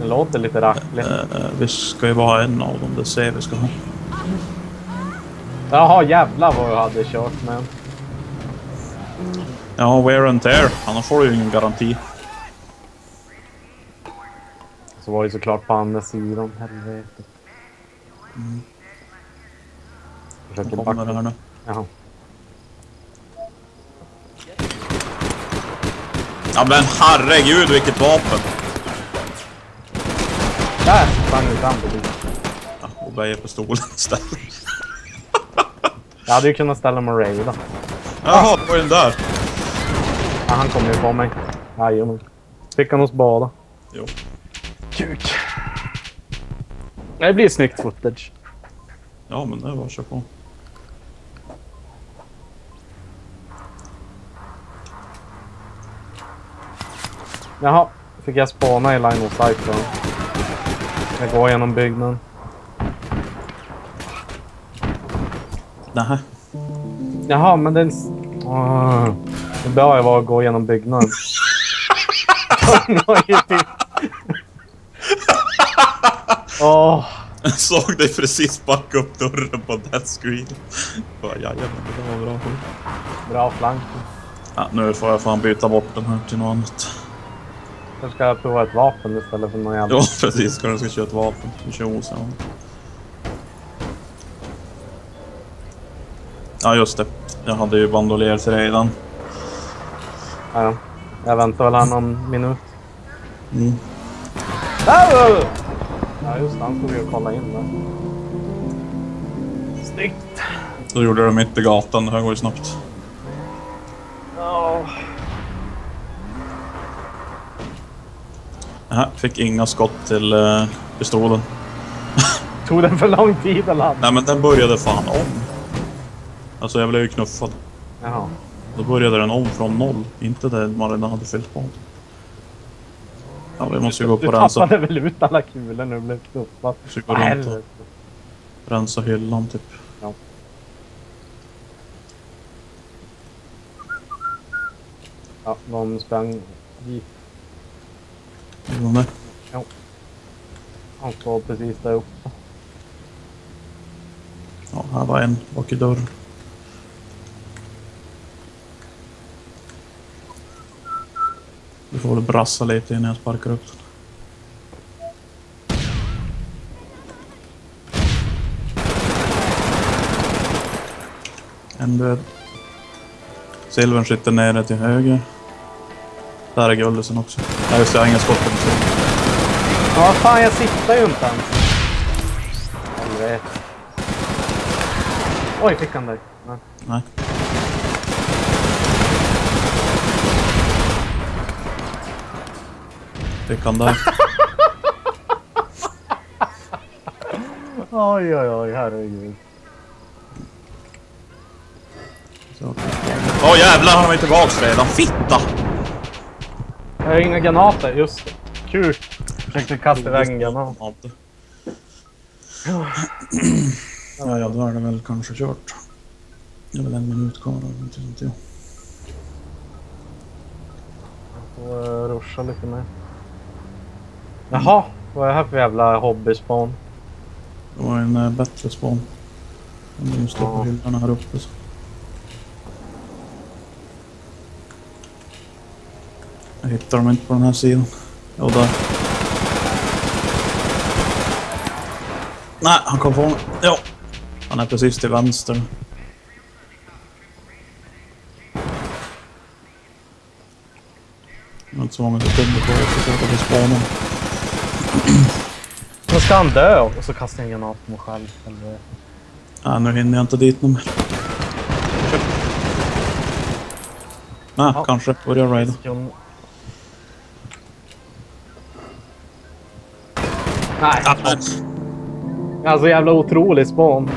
Det låter lite rackligt. Eh, vi ska ju bara ha en av dem, det ser vi ska ha. Jaha, jävlar vad jag hade kört med. Ja, wear and tear. Annars får du ju ingen garanti. Så var det såklart på andra sidan. Helvete. Mm. Försöker backa. här nu. Jaha. Ja men herregud vilket vapen! Till bilen. Ja, och böjer pistolen istället. Jag hade ju kunnat ställa mig och raida. Jaha, vad är den där? Ja, han kommer ju på mig. Jajamän. Fick han oss båda. Jo. Kuk. Det blir snyggt footage. Ja men det var köra på. Jaha, fick jag spana i line of sight då. Jag går genom byggnaden. Nähä. Jaha, men den... Åh, det bör ju vara att gå genom byggnaden. Åh, Såg dig precis backa upp dörren på that screen. Bara, Jajamän, det var bra. bra flank. Ja, nu får jag fan byta bort den här till något annat. Jag ska prova ett vapen istället för någon jävla... Ja precis, ska du ska köra ett vapen. Vi kör OSA. Ja just det. Jag hade ju bandolier till redan. Ja, ja. Jag väntar väl här någon minut. Mm. Ah! Ja just det, han tog ju och kolla in där. Snyggt! Då gjorde det mitt i gatan, det här går ju snabbt. Ja. Nähä, fick inga skott till uh, pistolen. Tog den för lång tid eller? Nej men den började fan om. Alltså jag blev ju knuffad. Jaha. Då började den om från noll. Inte det man redan hade fyllt på. Ja, vi måste ju gå upp Du och rensa, tappade väl ut alla kulor när du blev knuffad? Går Vad runt och- rensa hyllan typ. Ja, de sprang dit. Gjorde de det? Han står precis där uppe. Ja, här var en bak i dörren. Du får väl brassa lite innan jag sparkar upp den. En död. Silvern sitter nere till höger. Där är guldisen också. Nej just det, jag har inga skott på den. Ja, fan, jag siktar ju inte ens. Helvete. Oj, fick han dig? Nej. Nej. Fick han där. Oj, oj, oj, herregud. Åh oh, jävlar, han ju tillbaks redan. Fitta! Jag har inga granater, just det. Kul. Försökte kasta iväg en granat. Ja, ja, då är det väl kanske kört. Det är väl en minut kvar, inte sånt jag. Får uh, ruscha lite mer. Jaha, vad är det här för jävla hobbyspån? Det var en äh, bättre. Om de står på Ja. hyllorna här uppe så. Jag hittar dem inte på den här sidan. Jo, där. Nej, han kom på mig. Jo. Han är precis till vänster. Det var inte så många sekunder kvar att försöka få spånen. Så ska han dö och så kastar jag en granat på mig själv. Eller... Nej, nu hinner jag inte dit nu mer. Nej, Ja. kanske. Börja raida. Nej, alltså jävla otrolig spån.